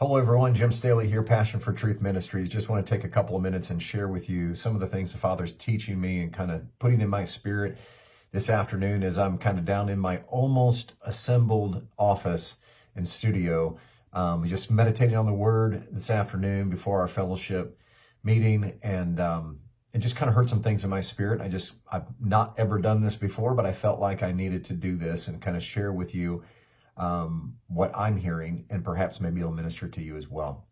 Hello, everyone. Jim Staley here, Passion for Truth Ministries. Just want to take a couple of minutes and share with you some of the things the Father's teaching me and kind of putting in my spirit this afternoon as I'm kind of down in my almost assembled office and studio. Um, just meditating on the Word this afternoon before our fellowship meeting, and um, it just kind of heard some things in my spirit. I just I've not ever done this before, but I felt like I needed to do this and kind of share with you um, what I'm hearing, and perhaps maybe it'll minister to you as well.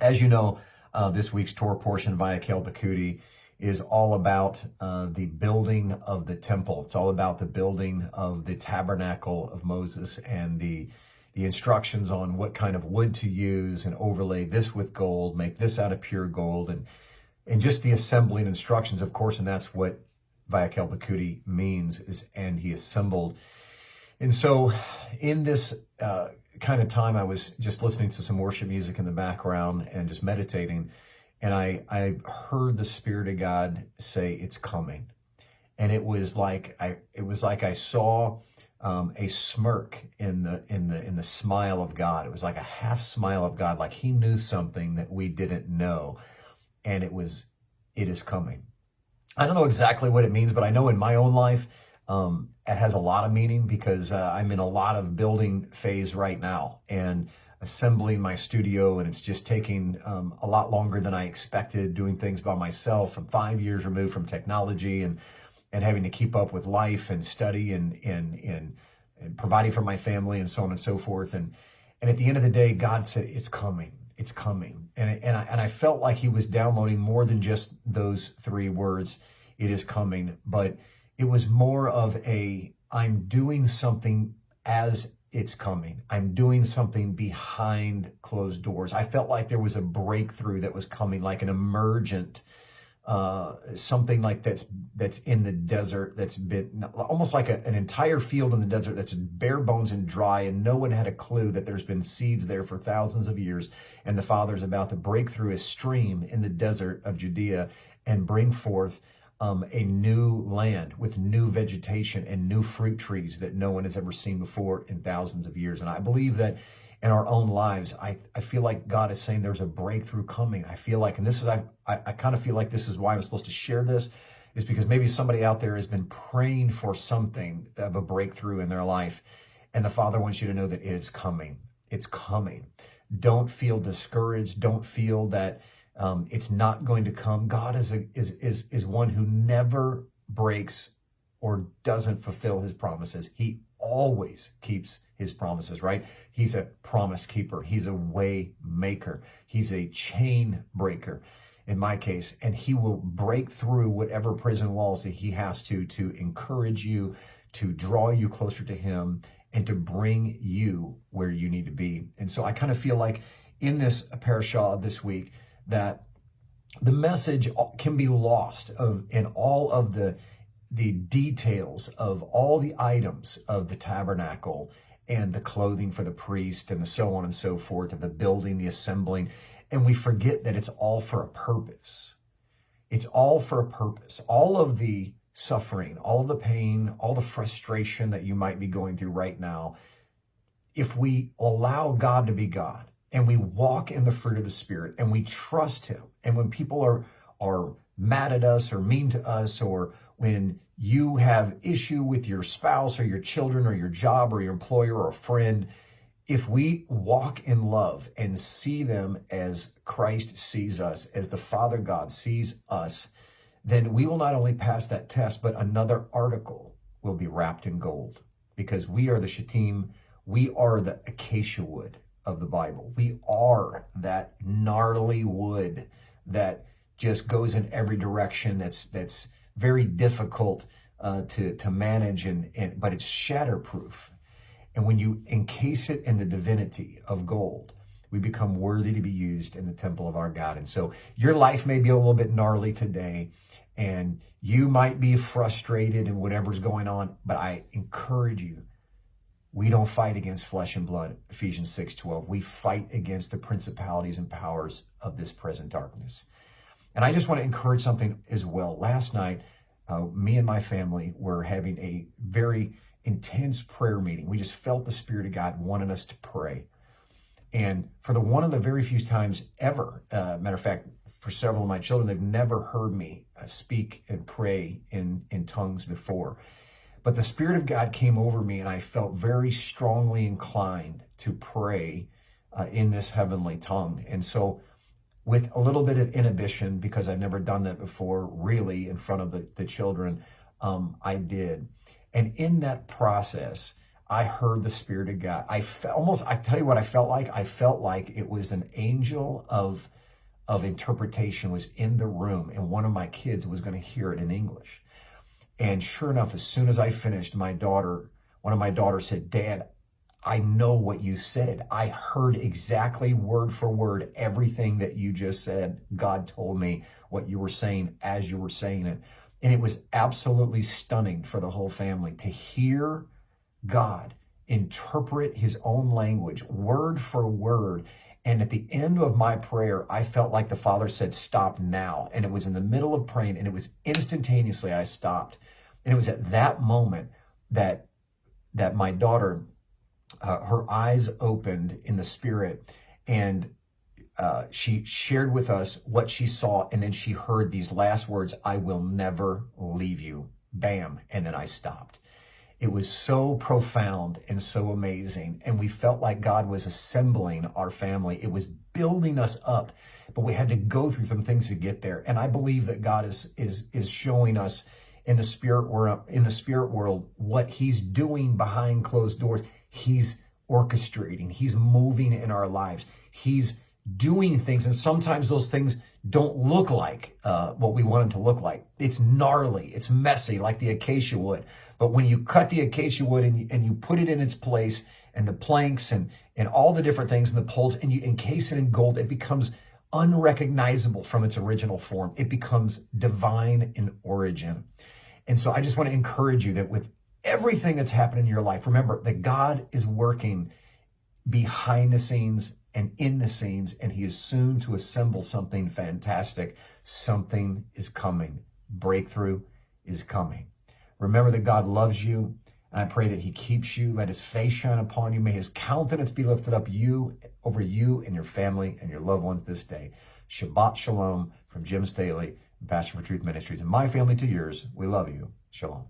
As you know, uh, this week's Torah portion Vayakhel Pekudei is all about uh, the building of the temple. It's all about the building of the tabernacle of Moses and the the instructions on what kind of wood to use and overlay this with gold, make this out of pure gold, and and just the assembling instructions, of course, and that's what Vayakhel Pekudei means is and he assembled and so in this uh, kind of time, I was just listening to some worship music in the background and just meditating. And I, I heard the Spirit of God say, it's coming. And it was like I, it was like I saw um, a smirk in the in the in the smile of God. It was like a half smile of God, like He knew something that we didn't know, and it was, it is coming. I don't know exactly what it means, but I know in my own life um, it has a lot of meaning because uh, I'm in a lot of building phase right now and assembling my studio and it's just taking um, a lot longer than I expected doing things by myself. I'm five years removed from technology and and having to keep up with life and study and and and, and providing for my family and so on and so forth. And and at the end of the day, God said, it's coming. It's coming. And, and, I, and I felt like he was downloading more than just those three words, it is coming. But it was more of a, I'm doing something as it's coming. I'm doing something behind closed doors. I felt like there was a breakthrough that was coming, like an emergent, uh, something like that's that's in the desert that's been almost like a, an entire field in the desert that's bare bones and dry, and no one had a clue that there's been seeds there for thousands of years, and the Father's about to break through a stream in the desert of Judea and bring forth um, a new land with new vegetation and new fruit trees that no one has ever seen before in thousands of years. And I believe that in our own lives, I, I feel like God is saying there's a breakthrough coming. I feel like, and this is, I, I, I kind of feel like this is why I'm supposed to share this, is because maybe somebody out there has been praying for something of a breakthrough in their life. And the Father wants you to know that it is coming. It's coming. Don't feel discouraged. Don't feel that um, it's not going to come. God is, a, is, is, is one who never breaks or doesn't fulfill his promises. He always keeps his promises, right? He's a promise keeper. He's a way maker. He's a chain breaker in my case, and he will break through whatever prison walls that he has to, to encourage you, to draw you closer to him, and to bring you where you need to be. And so I kind of feel like in this parashah this week, that the message can be lost of in all of the the details of all the items of the tabernacle and the clothing for the priest and so on and so forth of the building, the assembling. And we forget that it's all for a purpose. It's all for a purpose. All of the suffering, all the pain, all the frustration that you might be going through right now, if we allow God to be God, and we walk in the fruit of the Spirit and we trust Him. And when people are, are mad at us or mean to us, or when you have issue with your spouse or your children or your job or your employer or a friend, if we walk in love and see them as Christ sees us, as the Father God sees us, then we will not only pass that test, but another article will be wrapped in gold because we are the Shittim, we are the acacia wood of the Bible. We are that gnarly wood that just goes in every direction. That's that's very difficult uh, to to manage, and, and but it's shatterproof. And when you encase it in the divinity of gold, we become worthy to be used in the temple of our God. And so your life may be a little bit gnarly today, and you might be frustrated in whatever's going on, but I encourage you we don't fight against flesh and blood, Ephesians 6:12. We fight against the principalities and powers of this present darkness. And I just want to encourage something as well. Last night, uh, me and my family were having a very intense prayer meeting. We just felt the Spirit of God wanted us to pray. And for the one of the very few times ever, uh, matter of fact, for several of my children, they've never heard me uh, speak and pray in, in tongues before. But the Spirit of God came over me, and I felt very strongly inclined to pray uh, in this heavenly tongue. And so, with a little bit of inhibition, because I've never done that before, really, in front of the, the children, um, I did. And in that process, I heard the Spirit of God. I felt almost, I tell you what I felt like. I felt like it was an angel of, of interpretation was in the room, and one of my kids was going to hear it in English. And sure enough, as soon as I finished, my daughter, one of my daughters said, Dad, I know what you said. I heard exactly word for word everything that you just said. God told me what you were saying as you were saying it. And it was absolutely stunning for the whole family to hear God interpret his own language word for word. And at the end of my prayer, I felt like the Father said, Stop now. And it was in the middle of praying, and it was instantaneously I stopped. And it was at that moment that that my daughter, uh, her eyes opened in the spirit, and uh, she shared with us what she saw, and then she heard these last words, I will never leave you. Bam. And then I stopped. It was so profound and so amazing. And we felt like God was assembling our family. It was building us up, but we had to go through some things to get there. And I believe that God is, is, is showing us in the spirit world, in the spirit world, what he's doing behind closed doors. He's orchestrating. He's moving in our lives. He's doing things, and sometimes those things don't look like uh, what we want them to look like. It's gnarly, it's messy, like the acacia wood. But when you cut the acacia wood and you, and you put it in its place, and the planks and and all the different things and the poles, and you encase it in gold, it becomes unrecognizable from its original form. It becomes divine in origin. And so I just want to encourage you that with everything that's happened in your life, remember that God is working behind the scenes and in the scenes, and he is soon to assemble something fantastic. Something is coming. Breakthrough is coming. Remember that God loves you, and I pray that he keeps you. Let his face shine upon you. May his countenance be lifted up you over you and your family and your loved ones this day. Shabbat Shalom from Jim Staley, Passion for Truth Ministries. And my family to yours, we love you. Shalom.